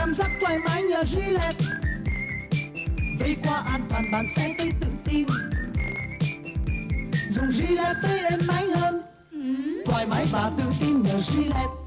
cảm giác thoải mái nhờ Gillette vây qua an toàn bạn sẽ thấy tự tin. Dùng Gillette thấy êm ái hơn. Ừ. Thoải mái và tự tin nhờ Gillette